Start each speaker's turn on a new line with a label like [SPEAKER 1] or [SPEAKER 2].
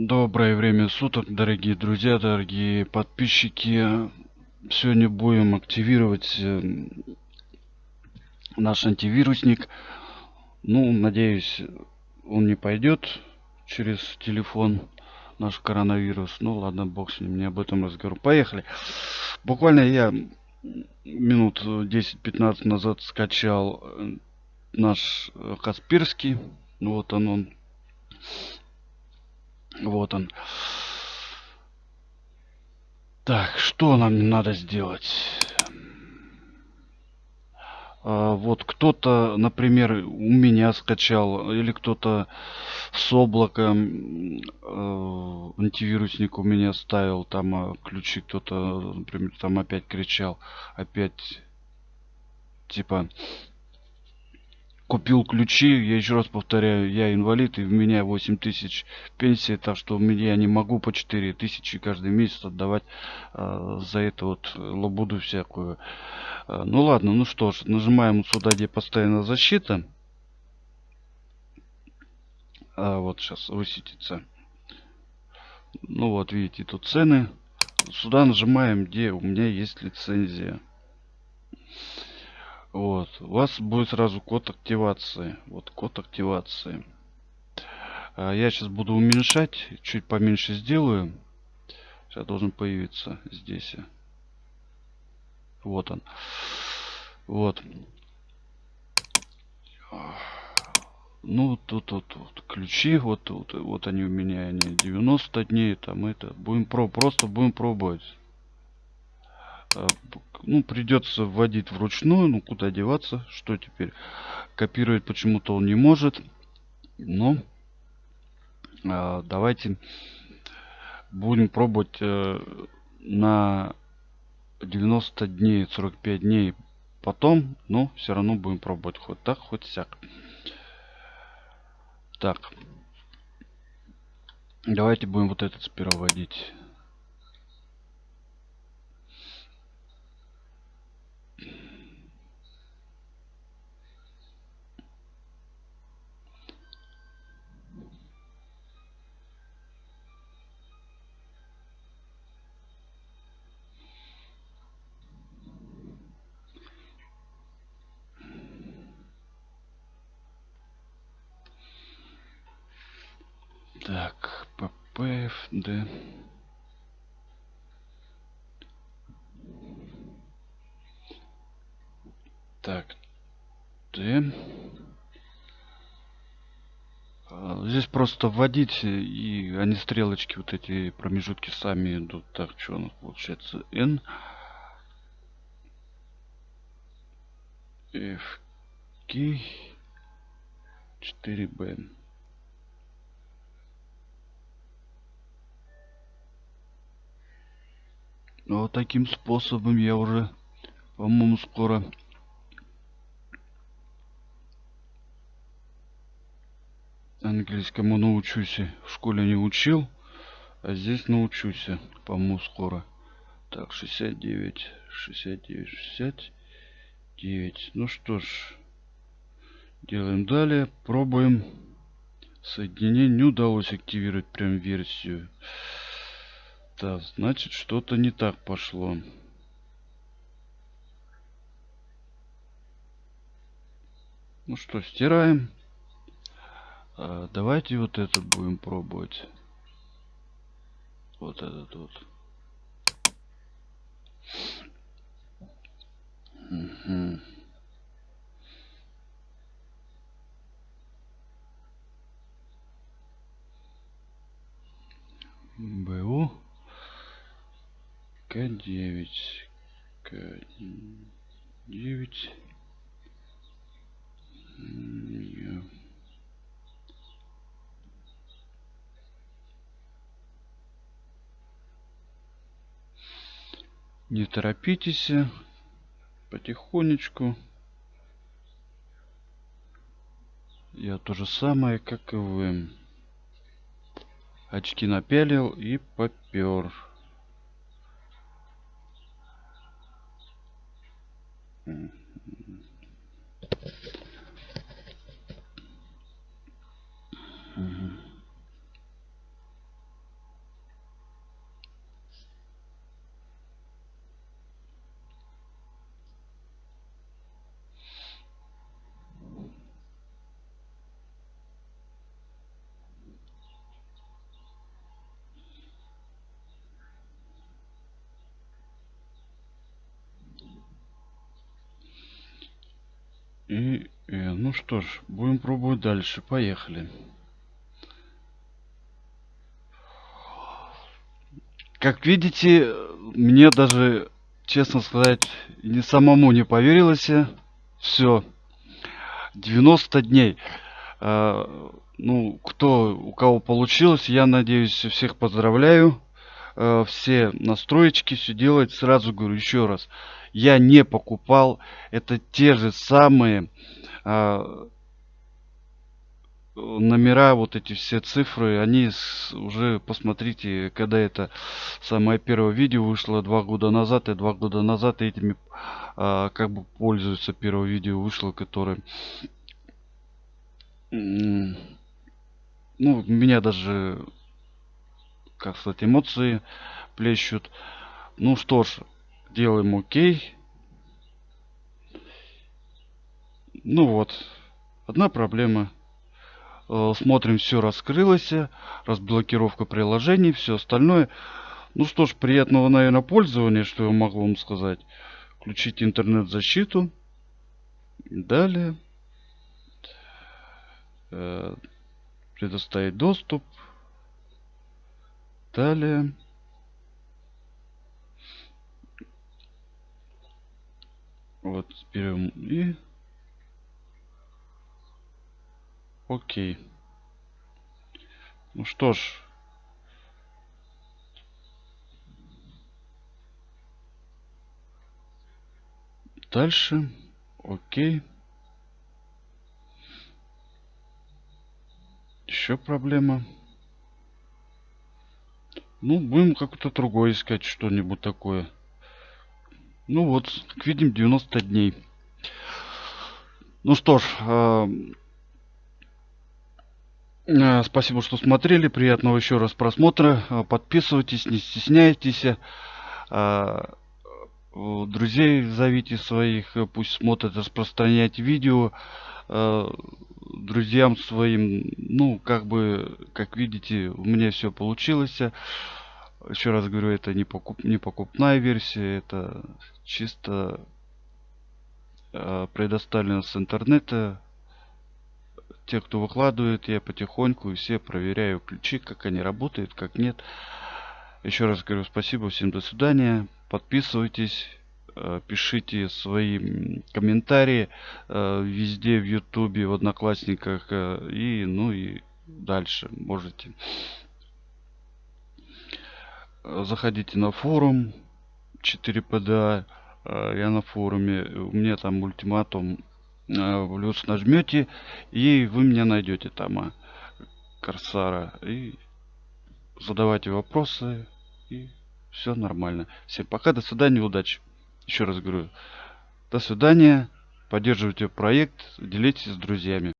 [SPEAKER 1] Доброе время суток, дорогие друзья, дорогие подписчики. Сегодня будем активировать э, наш антивирусник. Ну, надеюсь, он не пойдет через телефон, наш коронавирус. Ну, ладно, бог с ним, не об этом разговор. Поехали. Буквально я минут 10-15 назад скачал э, наш э, Касперский. Вот он, он вот он. Так, что нам надо сделать? А, вот кто-то, например, у меня скачал, или кто-то с облака э, антивирусник у меня ставил, там а, ключи кто-то, например, там опять кричал, опять типа купил ключи. Я еще раз повторяю, я инвалид, и у меня 8 тысяч пенсии, так что у меня не могу по 4 тысячи каждый месяц отдавать э, за это вот лабуду всякую. Э, ну ладно, ну что ж, нажимаем сюда, где постоянная защита. А вот сейчас высветится. Ну вот, видите, тут цены. Сюда нажимаем, где у меня есть лицензия. Вот. У вас будет сразу код активации. Вот код активации. А я сейчас буду уменьшать. Чуть поменьше сделаю. Сейчас должен появиться здесь. Вот он. Вот. Ну, тут вот, вот ключи, вот, вот, вот они у меня, они 90 дней, там это. Будем про, просто будем пробовать. А, ну, придется вводить вручную. Ну, куда деваться? Что теперь? Копировать почему-то он не может. Но э, давайте будем пробовать э, на 90 дней, 45 дней потом. Но все равно будем пробовать хоть так, хоть сяк. Так. Давайте будем вот этот сперва вводить. Так, ППФД. Так, Д. А, здесь просто вводить, и они стрелочки, вот эти промежутки сами идут. Так, что у нас получается? N. F. K. 4B. Вот таким способом я уже, по-моему, скоро английскому научусь. В школе не учил, а здесь научусь, по-моему, скоро. Так, 69, 69, 69. Ну что ж, делаем далее. Пробуем. Соединение не удалось активировать прям версию. Так, значит, что-то не так пошло. Ну что, стираем. А, давайте вот этот будем пробовать. Вот этот вот. Угу. К9. К9. Не торопитесь. Потихонечку. Я то же самое, как и вы. Очки напялил и попер. Mm. И, и ну что ж, будем пробовать дальше. Поехали. Как видите, мне даже, честно сказать, не самому не поверилось. Все. 90 дней. А, ну, кто, у кого получилось, я надеюсь, всех поздравляю. А, все настроечки, все делать. Сразу говорю еще раз. Я не покупал. Это те же самые а, номера, вот эти все цифры, они с, уже, посмотрите, когда это самое первое видео вышло два года назад, и два года назад этими а, как бы пользуются. Первое видео вышло, которое... Ну, меня даже, как сказать, эмоции плещут. Ну что ж, делаем окей. Ну вот, одна проблема Э, смотрим, все раскрылось, разблокировка приложений, все остальное. Ну что ж, приятного, наверное, пользования, что я могу вам сказать. Включить интернет-защиту. Далее. Э, предоставить доступ. Далее. Вот берем и Окей. Ну что ж. Дальше. Окей. Еще проблема. Ну, будем как-то другое искать, что-нибудь такое. Ну вот, как видим, 90 дней. Ну что ж, э Э, спасибо, что смотрели. Приятного еще раз просмотра. Э, подписывайтесь, не стесняйтесь. Э, друзей зовите своих, пусть смотрят, распространяйте видео. Друзьям своим, ну, как бы, как видите, у меня все получилось. Еще раз говорю, это не, покуп, не покупная версия, это чисто предоставлено с интернета те, кто выкладывает, я потихоньку и все проверяю ключи, как они работают, как нет. Еще раз говорю спасибо, всем до свидания. Подписывайтесь, э, пишите свои комментарии э, везде в ютубе, в одноклассниках э, и ну и дальше можете. Заходите на форум 4PDA. Я на форуме. У меня там ультиматум плюс э, нажмете и вы меня найдете там а, корсара и задавайте вопросы и все нормально всем пока до свидания удачи еще раз говорю до свидания поддерживайте проект делитесь с друзьями